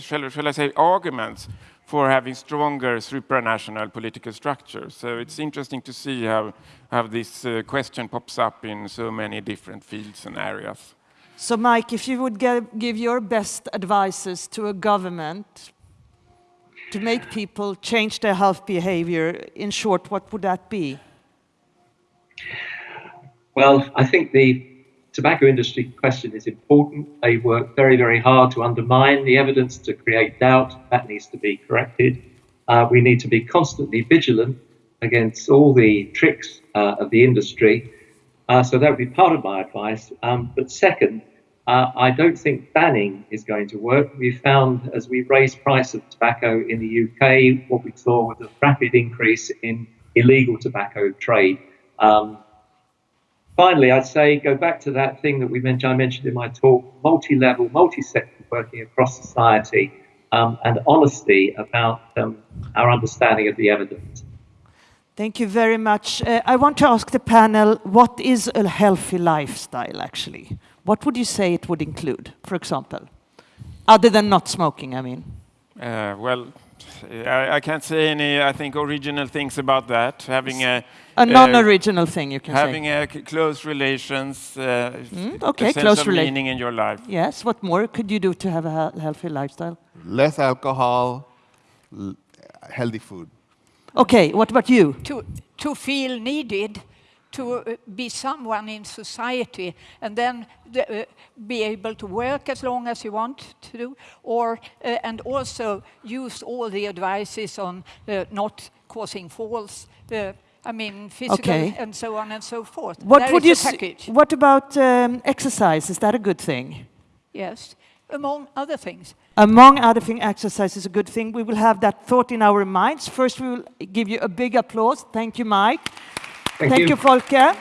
shall, shall I say, arguments for having stronger supranational political structures. So it's interesting to see how, how this uh, question pops up in so many different fields and areas. So, Mike, if you would ge- give your best advices to a government to make people change their health behavior, in short, what would that be? Well, I think the tobacco industry question is important. They work very, very hard to undermine the evidence, to create doubt. That needs to be corrected. Uh, we need to be constantly vigilant against all the tricks uh, of the industry. Uh, so that would be part of my advice. Um, but second, uh, I don't think banning is going to work. We found as we raised price of tobacco in the UK, what we saw was a rapid increase in illegal tobacco trade. Um, finally, I'd say go back to that thing that we mentioned, I mentioned in my talk, multi-level, multi-sector working across society, um, and honesty about um, our understanding of the evidence. Thank you very much. Uh, I want to ask the panel, what is a healthy lifestyle, actually? What would you say it would include, for example? Other than not smoking, I mean. Uh, well, I, I can't say any, I think, original things about that. Having a, A non-original thing, you can having say. a c- close relations, uh, Mm, okay, a sense close of rela- meaning in your life. Yes, what more could you do to have a he- healthy lifestyle? Less alcohol, l- healthy food. Okay, what about you? to, to feel needed, to uh, be someone in society, and then the, uh, be able to work as long as you want to do, or uh, and also use all the advices on uh, not causing falls. Uh, I mean, physical Okay. and so on and so forth. What There would you? package? what about um, exercise? Is that a good thing? Yes, among other things. Among other things, exercise is a good thing. We will have that thought in our minds. First, we will give you a big applause. Thank you, Mike. Thank, Thank you. you, Folke.